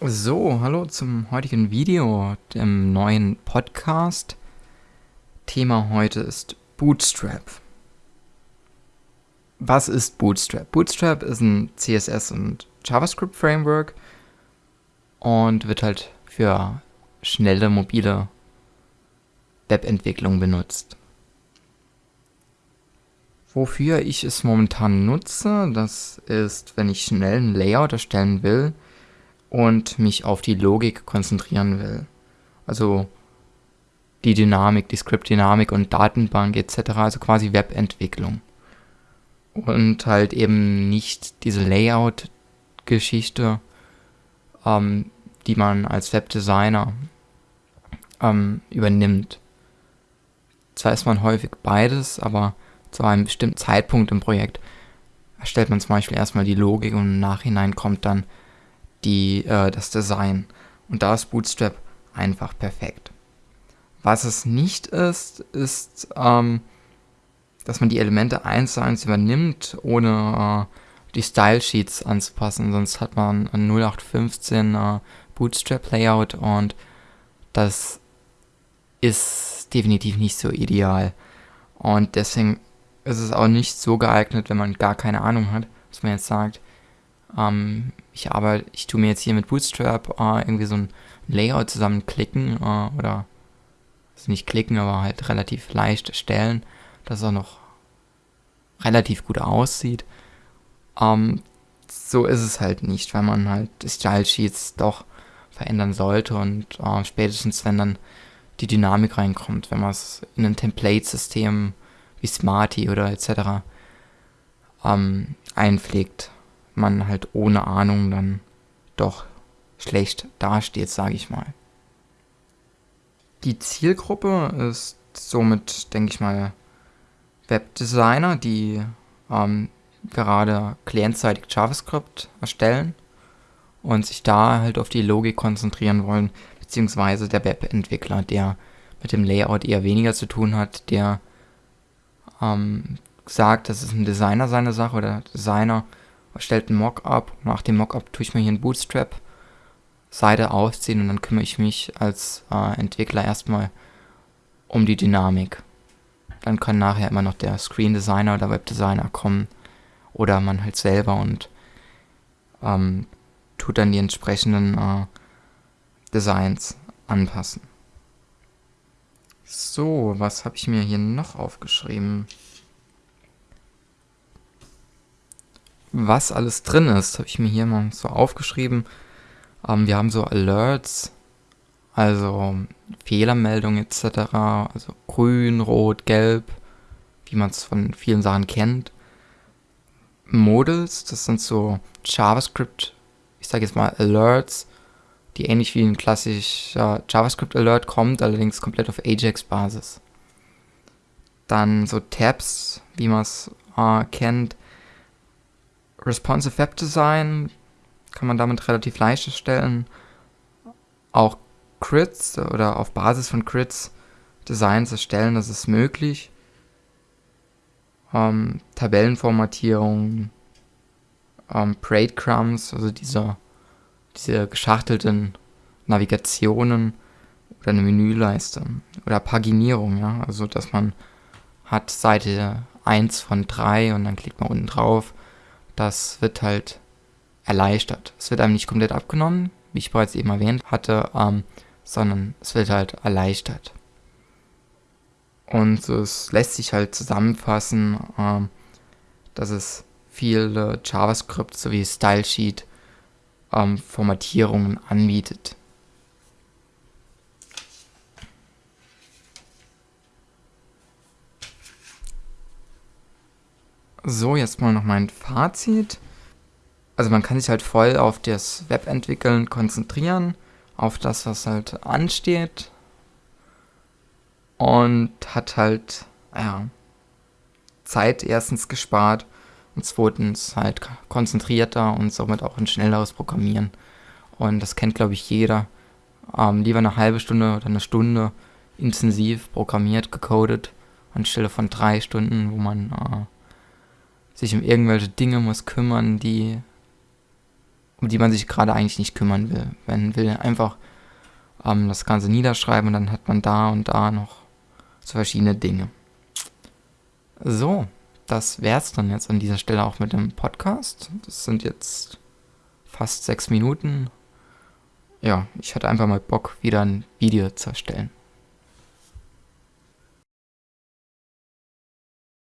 So, hallo zum heutigen Video, dem neuen Podcast. Thema heute ist Bootstrap. Was ist Bootstrap? Bootstrap ist ein CSS und JavaScript Framework und wird halt für schnelle mobile Webentwicklung benutzt. Wofür ich es momentan nutze, das ist, wenn ich schnell ein Layout erstellen will, und mich auf die Logik konzentrieren will. Also die Dynamik, die Script-Dynamik und Datenbank etc., also quasi Webentwicklung. Und halt eben nicht diese Layout-Geschichte, ähm, die man als Webdesigner ähm, übernimmt. Zwar ist man häufig beides, aber zu einem bestimmten Zeitpunkt im Projekt erstellt man zum Beispiel erstmal die Logik und im Nachhinein kommt dann die, äh, das Design. Und da ist Bootstrap einfach perfekt. Was es nicht ist, ist, ähm, dass man die Elemente eins zu eins übernimmt, ohne äh, die Style Sheets anzupassen. Sonst hat man ein 0815 äh, Bootstrap Layout und das ist definitiv nicht so ideal. Und deswegen ist es auch nicht so geeignet, wenn man gar keine Ahnung hat, was man jetzt sagt, ähm, ich arbeite, ich tue mir jetzt hier mit Bootstrap äh, irgendwie so ein Layout zusammenklicken äh, oder also nicht klicken, aber halt relativ leicht erstellen, dass auch noch relativ gut aussieht. Ähm, so ist es halt nicht, weil man halt Style Sheets doch verändern sollte und äh, spätestens wenn dann die Dynamik reinkommt, wenn man es in ein Template-System wie Smarty oder etc. Ähm, einpflegt, man halt ohne Ahnung dann doch schlecht dasteht, sage ich mal. Die Zielgruppe ist somit, denke ich mal, Webdesigner, die ähm, gerade clientseitig JavaScript erstellen und sich da halt auf die Logik konzentrieren wollen, beziehungsweise der Webentwickler, der mit dem Layout eher weniger zu tun hat, der ähm, sagt, das ist ein Designer seine Sache oder Designer erstellt ein Mockup. Nach dem Mockup tue ich mir hier ein Bootstrap Seite ausziehen und dann kümmere ich mich als äh, Entwickler erstmal um die Dynamik. Dann kann nachher immer noch der Screen Designer oder Webdesigner kommen oder man halt selber und ähm, tut dann die entsprechenden äh, Designs anpassen. So, was habe ich mir hier noch aufgeschrieben? Was alles drin ist, habe ich mir hier mal so aufgeschrieben. Ähm, wir haben so Alerts, also Fehlermeldungen etc., also grün, rot, gelb, wie man es von vielen Sachen kennt. Models, das sind so JavaScript, ich sage jetzt mal Alerts, die ähnlich wie ein klassischer JavaScript Alert kommt, allerdings komplett auf Ajax-Basis. Dann so Tabs, wie man es äh, kennt, Responsive Web Design kann man damit relativ leicht erstellen. Auch Crits oder auf Basis von Crits Designs erstellen, das ist möglich. Ähm, Tabellenformatierung, ähm, Breadcrumbs, also diese, diese geschachtelten Navigationen oder eine Menüleiste oder Paginierung, ja, also dass man hat Seite 1 von 3 und dann klickt man unten drauf das wird halt erleichtert. Es wird einem nicht komplett abgenommen, wie ich bereits eben erwähnt hatte, ähm, sondern es wird halt erleichtert. Und es lässt sich halt zusammenfassen, ähm, dass es viele JavaScript sowie Stylesheet ähm, Formatierungen anbietet. So, jetzt mal noch mein Fazit. Also man kann sich halt voll auf das Webentwickeln konzentrieren, auf das, was halt ansteht. Und hat halt, ja, Zeit erstens gespart und zweitens halt konzentrierter und somit auch ein schnelleres Programmieren. Und das kennt, glaube ich, jeder. Ähm, lieber eine halbe Stunde oder eine Stunde intensiv programmiert, gecodet, anstelle von drei Stunden, wo man äh, sich um irgendwelche Dinge muss kümmern, die um die man sich gerade eigentlich nicht kümmern will. Man will einfach ähm, das Ganze niederschreiben und dann hat man da und da noch so verschiedene Dinge. So, das wäre es dann jetzt an dieser Stelle auch mit dem Podcast. Das sind jetzt fast sechs Minuten. Ja, ich hatte einfach mal Bock, wieder ein Video zu erstellen.